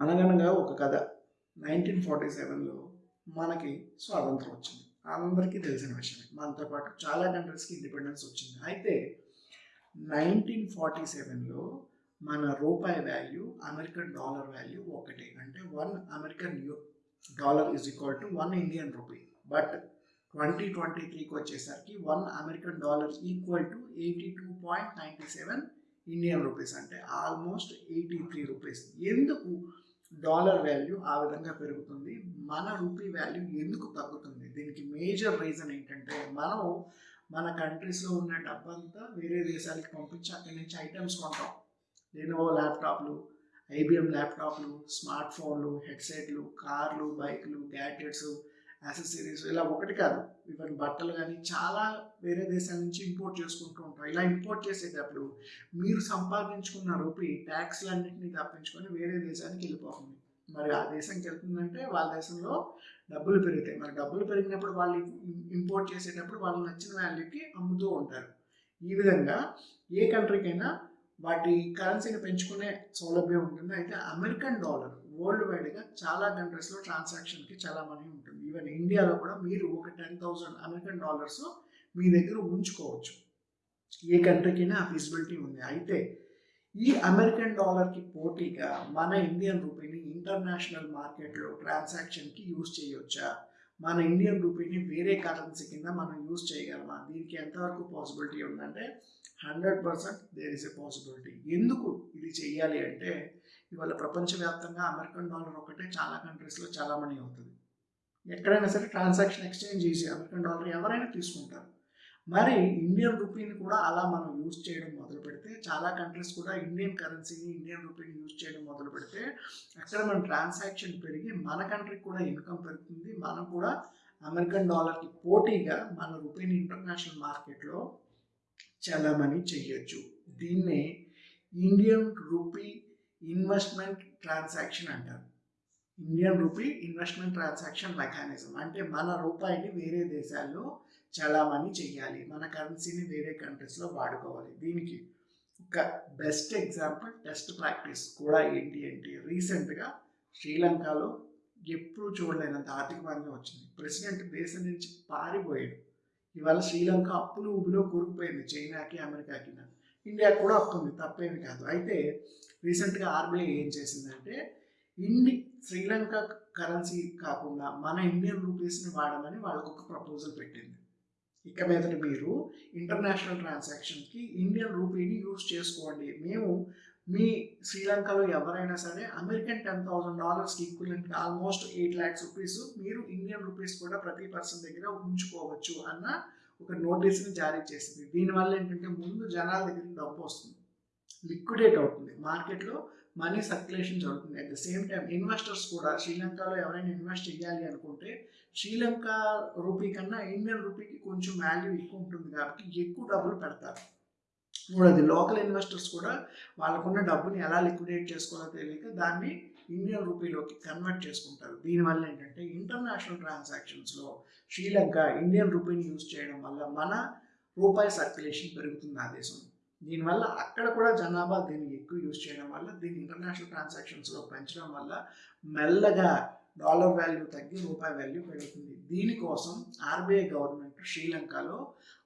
అనగనగా ఒక కథ నైన్టీన్ ఫార్టీ సెవెన్లో మనకి స్వాతంత్రం వచ్చింది. అందరికీ తెలిసిన విషయమే. మనతో పాటు చాలా కంట్రీస్కి ఇండిపెండెన్స్ వచ్చింది. అయితే నైన్టీన్ ఫార్టీ సెవెన్లో మన రూపాయి వాల్యూ అమెరికన్ డాలర్ వాల్యూ ఒకటే. అంటే one American U dollar is equal to one Indian rupee. But twenty twenty త్రీకి వచ్చేసరికి one American dollar equal to eighty two point ninety seven Indian rupees. అంటే almost eighty three rupees. ఎందుకు? Dollar value ఆ విధంగా పెరుగుతుంది. మన rupee value ఎందుకు తగ్గుతుంది? దీనికి మేజర్ రీజన్ ఏంటంటే మనం మన కంట్రీస్లో ఉన్న డబ్బంతా వేరే దేశాలకు పంపించి అక్కడి నుంచి ఐటమ్స్ కొంటాం. లెనోవో ల్యాప్టాప్లు ఐబిఎం ల్యాప్టాప్లు స్మార్ట్ ఫోన్లు హెడ్సెట్లు కార్లు బైక్లు గ్యాడ్జెట్స్ యాక్సెసరీస్ ఇలా ఒకటి కాదు. ఈవెన్ బట్టలు కానీ చాలా వేరే దేశాల నుంచి ఇంపోర్ట్ చేసుకుంటూ ఉంటారు. ఇలా ఇంపోర్ట్ చేసేటప్పుడు మీరు సంపాదించుకున్న రూపీ ట్యాక్స్లన్నింటినీ తప్పించుకొని వేరే దేశానికి వెళ్ళిపోతుంది. మరి ఆ దేశంకి వెళ్తుందంటే వాళ్ళ దేశంలో డబ్బులు పెరుగుతాయి. మరి డబ్బులు పెరిగినప్పుడు వాళ్ళు ఇంపోర్ట్ చేసేటప్పుడు వాళ్ళు నచ్చిన వాల్యూకి అమ్ముతూ ఉంటారు. ఈ విధంగా ఏ కంట్రీకైనా వాటి కరెన్సీని పెంచుకునే సౌలభ్యం ఉంటుంది. అయితే అమెరికన్ డాలర్ వరల్డ్ వైడ్గా చాలా కంట్రీస్లో ట్రాన్సాక్షన్కి చాలా మనీ ఉంటుంది. ఈవెన్ ఇండియాలో కూడా మీరు ఒక టెన్ థౌసండ్ అమెరికన్ డాలర్స్ మీ దగ్గర ఉంచుకోవచ్చు. ఏ కంట్రీకైనా ఆ ఫెసిబిలిటీ ఉంది. అయితే ఈ అమెరికన్ డాలర్కి పోటీగా మన ఇండియన్ రూపీని ఇంటర్నేషనల్ మార్కెట్లో ట్రాన్సాక్షన్కి యూజ్ చేయవచ్చా మన ఇండియన్ రూపీని వేరే కరెన్సీ కింద మనం యూజ్ చేయగలమా? దీనికి ఎంతవరకు పాసిబిలిటీ ఉందంటే hundred percent there is a possibility. ఎందుకు ఇది చేయాలి అంటే ఇవాళ ప్రపంచవ్యాప్తంగా అమెరికన్ డాలర్ ఒకటే చాలా కంట్రీస్లో చాలా మనీ అవుతుంది. ఎక్కడైనా సరే ట్రాన్సాక్షన్ ఎక్స్చేంజ్ చేసి అమెరికన్ డాలర్ ఎవరైనా తీసుకుంటారు. మరి ఇండియన్ రూపీని కూడా అలా మనం యూజ్ చేయడం మొదలు పెడితే చాలా కంట్రీస్ కూడా ఇండియన్ కరెన్సీని ఇండియన్ రూపీని యూజ్ చేయడం మొదలు పెడితే అక్కడ మన ట్రాన్సాక్షన్ పెరిగి మన కంట్రీకి కూడా ఇన్కమ్ పెరుగుతుంది. మనం కూడా అమెరికన్ డాలర్కి పోటీగా మన రూపీని ఇంటర్నేషనల్ మార్కెట్లో చలామణి చేయొచ్చు. దీన్నే ఇండియన్ రూపీ ఇన్వెస్ట్మెంట్ ట్రాన్సాక్షన్ అంటారు. Indian rupee investment transaction mechanism అంటే మన రూపాయిని వేరే దేశాల్లో చలామణి చెయ్యాలి. మన కరెన్సీని వేరే కంట్రీస్లో వాడుకోవాలి. దీనికి ఒక బెస్ట్ ఎగ్జాంపుల్ టెస్ట్ ప్రాక్టీస్ కూడా ఏంటి అంటే రీసెంట్గా శ్రీలంకలో ఎప్పుడు చూడలేనంత ఆర్థిక మాంద్యం వచ్చింది. ప్రెసిడెంట్ దేశం నుంచి పారిపోయాడు. ఇవాళ శ్రీలంక అప్పులు ఊబిలో కూరుకుపోయింది. చైనాకి అమెరికాకి ఇండియాకి కూడా వస్తుంది ఉంది తప్పేమి కాదు. అయితే రీసెంట్గా ఆర్బీఐ ఏం చేసిందంటే ఇండి శ్రీలంక కరెన్సీ కాకుండా మన ఇండియన్ రూపీస్ని వాడమని వాళ్ళకు ఒక ప్రపోజల్ పెట్టింది. ఇక మీదట మీరు ఇంటర్నేషనల్ ట్రాన్సాక్షన్కి ఇండియన్ రూపీని యూజ్ చేసుకోండి. మేము మీ శ్రీలంకలో ఎవరైనా సరే American ten thousand డాలర్స్కి equivalent almost eight lakhs rupees మీరు ఇండియన్ రూపీస్ కూడా ప్రతి పర్సన్ దగ్గర ఉంచుకోవచ్చు అన్న ఒక నోటీస్ని జారీ చేసింది. దీనివల్ల ఏంటంటే ముందు జనాల దగ్గర డబ్బు వస్తుంది. లిక్విడేట్ అవుతుంది. మార్కెట్లో మనీ సర్క్యులేషన్ జరుగుతుంది. At the same time investors కూడా శ్రీలంకలో ఎవరైనా ఇన్వెస్ట్ చేయాలి అనుకుంటే శ్రీలంక రూపీ కన్నా ఇండియన్ రూపీకి కొంచెం వాల్యూ ఎక్కువ ఉంటుంది కాబట్టి ఎక్కువ డబ్బులు పెడతారు. మూడోది లోకల్ ఇన్వెస్టర్స్ కూడా వాళ్ళకున్న డబ్బుని ఎలా లిక్విడేట్ చేసుకోవాలో తెలియక దాన్ని ఇండియన్ రూపీలోకి కన్వర్ట్ చేసుకుంటారు. దీనివల్ల ఏంటంటే ఇంటర్నేషనల్ ట్రాన్సాక్షన్స్లో శ్రీలంక ఇండియన్ రూపీని యూజ్ చేయడం వల్ల మన రూపాయి సర్క్యులేషన్ పెరుగుతుంది ఆ దేశంలో. దీనివల్ల అక్కడ కూడా జనాభా దీన్ని ఎక్కువ యూజ్ చేయడం వల్ల దీన్ని ఇంటర్నేషనల్ ట్రాన్సాక్షన్స్లో పెంచడం వల్ల మెల్లగా డాలర్ వాల్యూ తగ్గి రూపాయి వాల్యూ పెరుగుతుంది. దీనికోసం ఆర్బీఐ గవర్నమెంట్ శ్రీలంకలో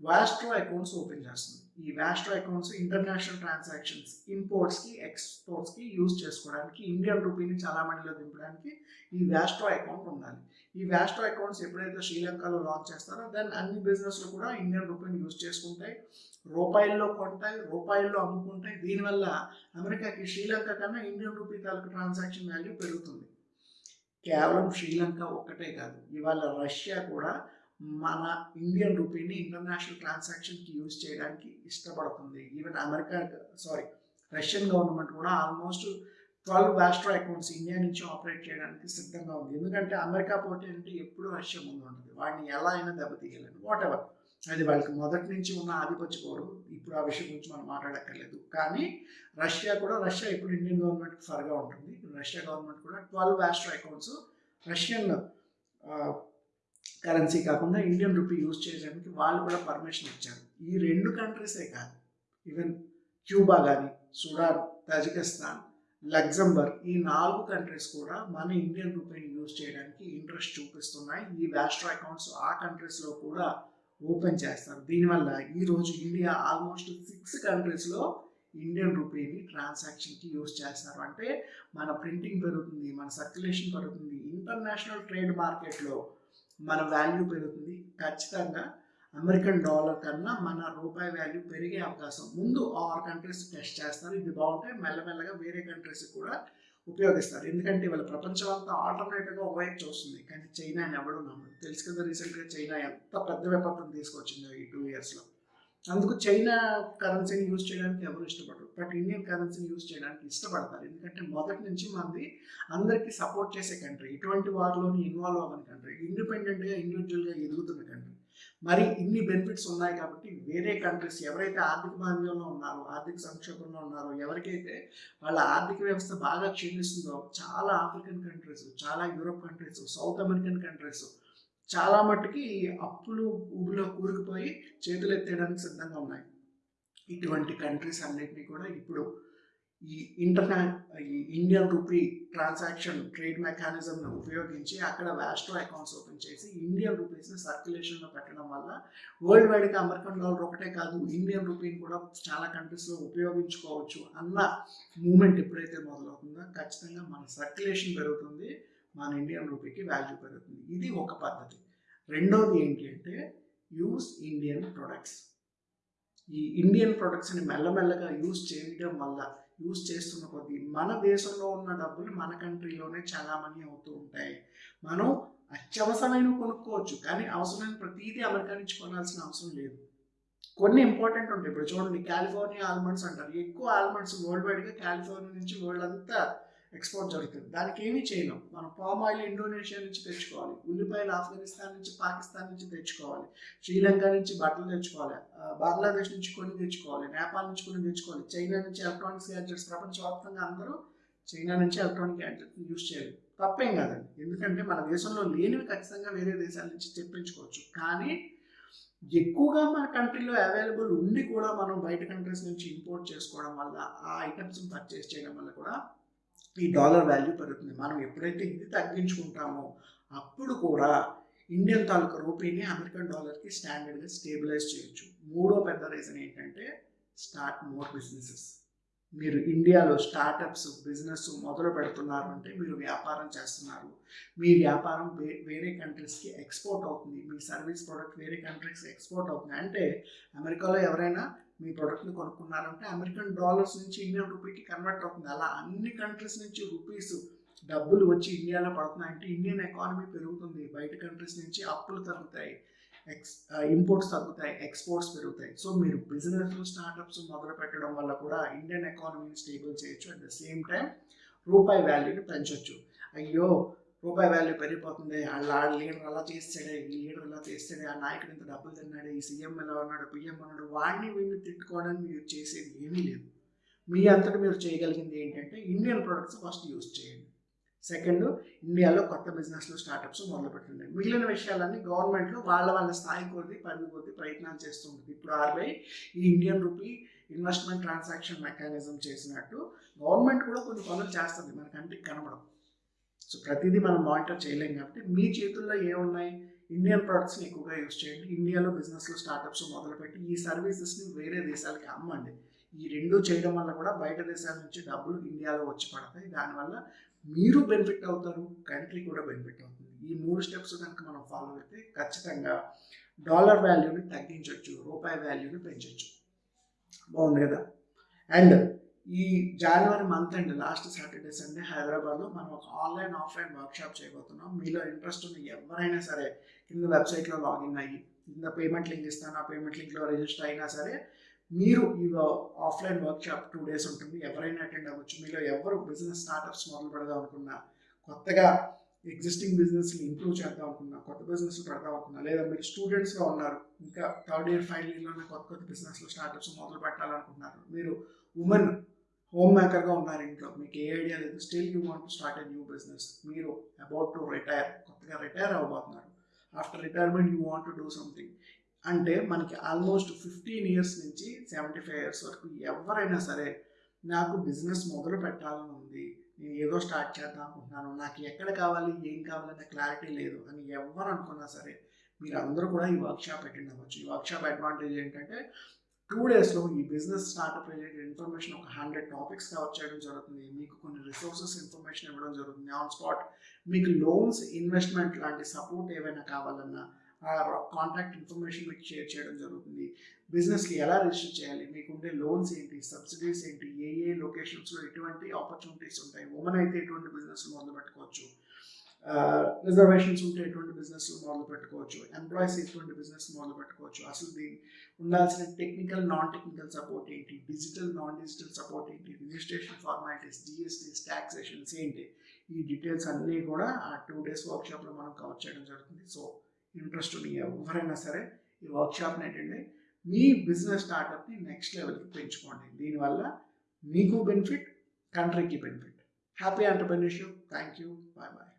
వాస్ట్రో అకౌంట్స్ ఓపెన్ చేస్తుంది. ఈ వాస్ట్రో అకౌంట్స్ ఇంటర్నేషనల్ ట్రాన్సాక్షన్స్ ఇంపోర్ట్స్కి ఎక్స్పోర్ట్స్కి యూజ్ చేసుకోవడానికి ఇండియన్ రూపీని చాలా దింపడానికి ఈ వాస్ట్రో అకౌంట్ ఉండాలి. ఈ వ్యాస్ట్రో అకౌంట్స్ ఎప్పుడైతే శ్రీలంకలో లాంచ్ చేస్తారో దెన్ అన్ని బిజినెస్లు కూడా ఇండియన్ రూపీని యూజ్ చేసుకుంటాయి. రూపాయల్లో కొంటాయి రూపాయల్లో అమ్ముకుంటాయి. దీనివల్ల అమెరికాకి శ్రీలంక కన్నా ఇండియన్ రూపీ తాలూకు ట్రాన్సాక్షన్ వాల్యూ పెరుగుతుంది. కేవలం శ్రీలంక ఒక్కటే కాదు ఇవాళ రష్యా కూడా మన ఇండియన్ రూపీని ఇంటర్నేషనల్ ట్రాన్సాక్షన్కి యూజ్ చేయడానికి ఇష్టపడుతుంది. Even America sorry Russian government కూడా almost twelve vostro accounts India నుంచి ఆపరేట్ చేయడానికి సిద్ధంగా ఉంది. ఎందుకంటే అమెరికా పోటీ అంటే ఎప్పుడు రష్యా ముందు ఉంటుంది. వాడిని ఎలా అయినా దెబ్బతీయలేను వాట్ ఎవర్ అది వాళ్ళకి మొదటి నుంచి ఉన్న ఆధిపత్య కోరు ఇప్పుడు ఆ విషయం గురించి మనం మాట్లాడక్కర్లేదు. కానీ రష్యా కూడా రష్యా ఇప్పుడు ఇండియన్ గవర్నమెంట్కి ఫర్గా ఉంటుంది. రష్యా గవర్నమెంట్ కూడా twelve vostro accounts Russian currency కాకుండా ఇండియన్ రూపీ యూజ్ చేయడానికి వాళ్ళు కూడా పర్మిషన్ ఇచ్చారు. ఈ రెండు కంట్రీసే కాదు. ఈవెన్ క్యూబా కానీ సుడాన్ తజికిస్తాన్ లగ్జంబర్గ్ ఈ నాలుగు కంట్రీస్ కూడా మన ఇండియన్ రూపీని యూజ్ చేయడానికి ఇంట్రెస్ట్ చూపిస్తున్నాయి. ఈ వ్యాస్ట్రో అకౌంట్స్ ఆ కంట్రీస్లో కూడా ఓపెన్ చేస్తారు. దీనివల్ల ఈరోజు ఇండియా ఆల్మోస్ట్ సిక్స్ కంట్రీస్లో ఇండియన్ రూపీని ట్రాన్సాక్షన్కి యూజ్ చేస్తారు. అంటే మన ప్రింటింగ్ పెరుగుతుంది మన సర్క్యులేషన్ పెరుగుతుంది ఇంటర్నేషనల్ ట్రేడ్ మార్కెట్లో మన వాల్యూ పెరుగుతుంది. ఖచ్చితంగా అమెరికన్ డాలర్ కన్నా మన రూపాయి వాల్యూ పెరిగే అవకాశం. ముందు ఆరు కంట్రీస్ టెస్ట్ చేస్తారు. ఇది బాగుంటే మెల్లమెల్లగా వేరే కంట్రీస్ కూడా ఉపయోగిస్తారు. ఎందుకంటే ఇవాళ ప్రపంచం అంతా ఆల్టర్నేటివ్గా ఒకవైపు చూస్తుంది. కానీ చైనా ఎవడు నమ్మడు తెలుసు కదా రీసెంట్గా చైనా ఎంత పెద్ద విపత్తును తీసుకొచ్చిందో ఈ టూ ఇయర్స్లో అందుకు చైనా కరెన్సీని యూజ్ చేయడానికి ఎవరు ఇష్టపడరు. బట్ ఇండియన్ కరెన్సీని యూజ్ చేయడానికి ఇష్టపడతారు. ఎందుకంటే మొదటి నుంచి మనది అందరికీ సపోర్ట్ చేసే కంట్రీ. ఇటువంటి వారిలోని ఇన్వాల్వ్ అవ్వని కంట్రీ. ఇండిపెండెంట్గా ఇండివిజువల్గా ఎదుగుతున్న కంట్రీ. మరి ఇన్ని బెనిఫిట్స్ ఉన్నాయి కాబట్టి వేరే కంట్రీస్ ఎవరైతే ఆర్థిక మాంద్యంలో ఉన్నారో ఆర్థిక సంక్షోభంలో ఉన్నారో ఎవరికైతే వాళ్ళ ఆర్థిక వ్యవస్థ బాగా క్షీణిస్తుందో చాలా ఆఫ్రికన్ కంట్రీస్ చాలా Europe countries south American countries చాలా మట్టుకి అప్పులు ఊబిలో కూరుకుపోయి చేతులు ఎత్తేయడానికి సిద్ధంగా ఉన్నాయి. ఇటువంటి కంట్రీస్ అన్నింటినీ కూడా ఇప్పుడు ఈ ఇంటర్నా ఈ ఇండియన్ రూపీ ట్రాన్సాక్షన్ ట్రేడ్ మెకానిజంను ఉపయోగించి అక్కడ వ్యాస్ట్రో అకౌంట్స్ ఓపెన్ చేసి ఇండియన్ రూపీస్ని సర్క్యులేషన్లో పెట్టడం వల్ల వరల్డ్ వైడ్గా అమెరికన్ డాలర్ ఒకటే కాదు ఇండియన్ రూపీని కూడా చాలా కంట్రీస్లో ఉపయోగించుకోవచ్చు అన్న మూమెంట్ ఎప్పుడైతే మొదలవుతుందో ఖచ్చితంగా మన సర్క్యులేషన్ పెరుగుతుంది మన ఇండియన్ రూపీకి వాల్యూ పెరుగుతుంది. ఇది ఒక పద్ధతి. రెండోది ఏంటి అంటే యూస్ ఇండియన్ ప్రొడక్ట్స్ ఈ ఇండియన్ ప్రొడక్ట్స్ని మెల్లమెల్లగా యూజ్ చేయడం వల్ల యూజ్ చేస్తున్న కొద్దీ మన దేశంలో ఉన్న డబ్బులు మన కంట్రీలోనే చాలా మనీ అవుతూ ఉంటాయి. మనం అత్యవసరమైన కొనుక్కోవచ్చు కానీ అవసరమైన ప్రతిదీ అమెరికా నుంచి కొనాల్సిన అవసరం లేదు. కొన్ని ఇంపార్టెంట్ ఉంటాయి. ఇప్పుడు చూడండి కాలిఫోర్నియా ఆల్మండ్స్ అంటారు. ఎక్కువ ఆల్మండ్స్ వరల్డ్ వైడ్గా కాలిఫోర్నియా నుంచి వరల్డ్ అంతా ఎక్స్పోర్ట్ జరుగుతుంది. దానికి ఏమీ చేయలేం. మనం పామ్ ఆయిల్ ఇండోనేషియా నుంచి తెచ్చుకోవాలి. ఉల్లిపాయలు ఆఫ్ఘనిస్తాన్ నుంచి పాకిస్తాన్ నుంచి తెచ్చుకోవాలి. శ్రీలంక నుంచి బట్టలు తెచ్చుకోవాలి. బంగ్లాదేశ్ నుంచి కొన్ని తెచ్చుకోవాలి. నేపాల్ నుంచి కొన్ని తెచ్చుకోవాలి. చైనా నుంచి ఎలక్ట్రానిక్స్ గ్యాడ్జెట్స్. ప్రపంచవ్యాప్తంగా అందరూ చైనా నుంచి ఎలక్ట్రానిక్ గ్యాడ్జెట్స్ యూజ్ చేయాలి తప్పేం కాదండి. ఎందుకంటే మన దేశంలో లేనివి ఖచ్చితంగా వేరే దేశాల నుంచి తెప్పించుకోవచ్చు. కానీ ఎక్కువగా మన కంట్రీలో అవైలబుల్ ఉండి కూడా మనం బయట కంట్రీస్ నుంచి ఇంపోర్ట్ చేసుకోవడం వల్ల ఆ ఐటమ్స్ని పర్చేస్ చేయడం వల్ల కూడా ఈ డాలర్ వాల్యూ పెరుగుతుంది. మనం ఎప్పుడైతే ఇది తగ్గించుకుంటామో అప్పుడు కూడా ఇండియన్ తాలూకా రూపీని అమెరికన్ డాలర్కి స్టాండర్డ్గా స్టేబిలైజ్ చేయొచ్చు. మూడో పెద్ద రీజన్ ఏంటంటే స్టార్ట్ మోర్ బిజినెసెస్ మీరు ఇండియాలో స్టార్టప్స్ బిజినెస్ మొదలు పెడుతున్నారు అంటే మీరు వ్యాపారం చేస్తున్నారు. మీ వ్యాపారం వే వేరే కంట్రీస్కి ఎక్స్పోర్ట్ అవుతుంది. మీ సర్వీస్ ప్రోడక్ట్ వేరే కంట్రీస్కి ఎక్స్పోర్ట్ అవుతుంది. అంటే అమెరికాలో ఎవరైనా మీ ప్రోడక్ట్ని కొనుక్కున్నారంటే అమెరికన్ డాలర్స్ నుంచి ఇండియన్ రూపీకి కన్వర్ట్ అవుతుంది. అలా అన్ని కంట్రీస్ నుంచి రూపీస్ డబ్బులు వచ్చి ఇండియాలో పడుతున్నాయంటే ఇండియన్ ఎకానమీ పెరుగుతుంది. బయట కంట్రీస్ నుంచి అప్పులు తగ్గుతాయి. ఎక్స్ ఇంపోర్ట్స్ తగ్గుతాయి. ఎక్స్పోర్ట్స్ పెరుగుతాయి. సో మీరు బిజినెస్ స్టార్టప్స్ మొదలు పెట్టడం వల్ల కూడా ఇండియన్ ఎకానమీని స్టేబుల్ చేయొచ్చు. అట్ ద సేమ్ టైం రూపాయి వాల్యూని పెంచవచ్చు అయ్యో రూపాయి వాల్యూ పెరిగిపోతుంది. వాళ్ళ లీడర్ అలా చేస్తాడే ఈ లీడర్ అలా చేస్తాడే ఆ నాయకుడు ఇంత డబ్బులు తిన్నాడు ఈ సీఎం ఎలా ఉన్నాడు పిఎం ఉన్నాడు వాడిని వీడిని తిట్టుకోవడానికి మీరు చేసేది ఏమీ లేదు. మీ అంతటి మీరు చేయగలిగింది ఏంటంటే ఇండియన్ ప్రొడక్ట్స్ ఫస్ట్ యూజ్ చేయండి. సెకండ్ ఇండియాలో కొత్త బిజినెస్లు స్టార్టప్స్ మొదలుపెట్టండి మిగిలిన విషయాలన్నీ గవర్నమెంట్లో వాళ్ళ వాళ్ళ స్థాయి కొద్ది పరిధి కొద్ది ప్రయత్నాలు చేస్తుంటుంది ఇప్పుడు ఆర్బీఐ ఈ Indian rupee investment transaction mechanism చేసినట్టు గవర్నమెంట్ కూడా కొన్ని పనులు చేస్తుంది. మన కంటికి సో ప్రతిదీ మనం మానిటర్ చేయలేం కాబట్టి మీ చేతుల్లో ఏమున్నాయి? ఇండియన్ ప్రొడక్ట్స్ని ఎక్కువగా యూజ్ చేయండి. ఇండియాలో బిజినెస్లో స్టార్టప్స్ మొదలుపెట్టి ఈ సర్వీసెస్ని వేరే దేశాలకి అమ్మండి. ఈ రెండు చేయడం వల్ల కూడా బయట దేశాల నుంచి డబ్బులు ఇండియాలో వచ్చి పడతాయి. దానివల్ల మీరు బెనిఫిట్ అవుతారు. కంట్రీ కూడా బెనిఫిట్ అవుతుంది. ఈ మూడు స్టెప్స్ కనుక మనం ఫాలో అయితే ఖచ్చితంగా డాలర్ వాల్యూని తగ్గించవచ్చు రూపాయి వాల్యూని పెంచవచ్చు బాగుంది కదా? అండ్ ఈ జనవరి month and last Saturday Sunday హైదరాబాద్లో మనం ఒక ఆన్లైన్ ఆఫ్లైన్ వర్క్షాప్ చేయబోతున్నాం. మీలో ఇంట్రెస్ట్ ఉన్న ఎవరైనా సరే కింద వెబ్సైట్లో లాగిన్ అయ్యి కింద పేమెంట్ లింక్ ఇస్తాను ఆ పేమెంట్ లింక్లో రిజిస్టర్ అయినా సరే మీరు ఈ ఆఫ్లైన్ వర్క్షాప్ టూ డేస్ ఉంటుంది. ఎవరైనా అటెండ్ అవ్వచ్చు. మీలో ఎవరు బిజినెస్ స్టార్టప్స్ మొదలు పెడదాం అనుకున్నా కొత్తగా ఎగ్జిస్టింగ్ బిజినెస్ని ఇంప్రూవ్ చేద్దాం అనుకున్నా కొత్త బిజినెస్ పెడదాం అనుకున్నా లేదా మీరు స్టూడెంట్స్గా ఉన్నారు ఇంకా థర్డ్ ఇయర్ ఫైనల్ ఇయర్లోనే కొత్త కొత్త బిజినెస్లో స్టార్టప్స్ మొదలు పెట్టాలనుకుంటున్నారు మీరు ఉమెన్ హోమ్ మేకర్గా ఉన్నారు ఇంట్లో. మీకు ఏ ఐడియా లేదు. Still you want start a new business. మీరు అబౌట్ టు రిటైర్ కొత్తగా retire అవ్వబోతున్నారు. After retirement you want to do something. అంటే మనకి ఆల్మోస్ట్ ఫిఫ్టీన్ ఇయర్స్ నుంచి సెవెంటీ ఫైవ్ ఇయర్స్ వరకు ఎవరైనా సరే నాకు బిజినెస్ మొదలు పెట్టాలని ఉంది. నేను ఏదో స్టార్ట్ చేద్దాం అనుకుంటున్నాను. నాకు ఎక్కడ కావాలి ఏం కావాలనే క్లారిటీ లేదు అని ఎవరు అనుకున్నా సరే మీరు అందరూ కూడా ఈ వర్క్షాప్ అటెండ్ అవ్వచ్చు. ఈ వర్క్షాప్ అడ్వాంటేజ్ ఏంటంటే టూ డేస్లో ఈ బిజినెస్ స్టార్ట్అప్ రిలేటెడ్ ఇన్ఫర్మేషన్ ఒక హండ్రెడ్ టాపిక్స్ కవర్ చేయడం జరుగుతుంది. మీకు కొన్ని రిసోర్సెస్ ఇన్ఫర్మేషన్ ఇవ్వడం జరుగుతుంది. ఆన్ స్పాట్ మీకు లోన్స్ ఇన్వెస్ట్మెంట్ లాంటి సపోర్ట్ ఏవైనా కావాలన్నా ఆ కాంటాక్ట్ ఇన్ఫర్మేషన్ మీకు షేర్ చేయడం జరుగుతుంది. బిజినెస్కి ఎలా రిజిస్టర్ చేయాలి? మీకు ఉండే లోన్స్ ఏంటి? సబ్సిడీస్ ఏంటి? ఏ ఏ లొకేషన్స్లో ఎటువంటి ఆపర్చునిటీస్ ఉంటాయి? ఉమెన్ అయితే ఎటువంటి బిజినెస్ మొదలు పెట్టుకోవచ్చు రిజర్వేషన్స్ ఉంటే ఎటువంటి బిజినెస్ మొదలు పెట్టుకోవచ్చు. ఎంప్లాయీస్ ఎటువంటి బిజినెస్ మొదలు పెట్టుకోవచ్చు. అసలు దీని ఉండాల్సిన టెక్నికల్ నాన్ టెక్నికల్ సపోర్ట్ ఏంటి డిజిటల్ నాన్ డిజిటల్ సపోర్ట్ ఏంటి రిజిస్ట్రేషన్ ఫార్మాలిటీస్ జిఎస్టీస్ ట్యాక్సేషన్స్ ఏంటి? ఈ డీటెయిల్స్ అన్నీ కూడా ఆ టూ డేస్ వర్క్షాప్లో మనం కవర్ చేయడం జరుగుతుంది. సో ఇంట్రెస్ట్ ఉన్న ఎవరైనా సరే ఈ వర్క్షాప్ని అటెండ్ అయ్యి మీ బిజినెస్ స్టార్టప్ని నెక్స్ట్ లెవెల్కి పెంచుకోండి. దీనివల్ల మీకు బెనిఫిట్ కంట్రీకి benefit happy entrepreneurship thank you bye bye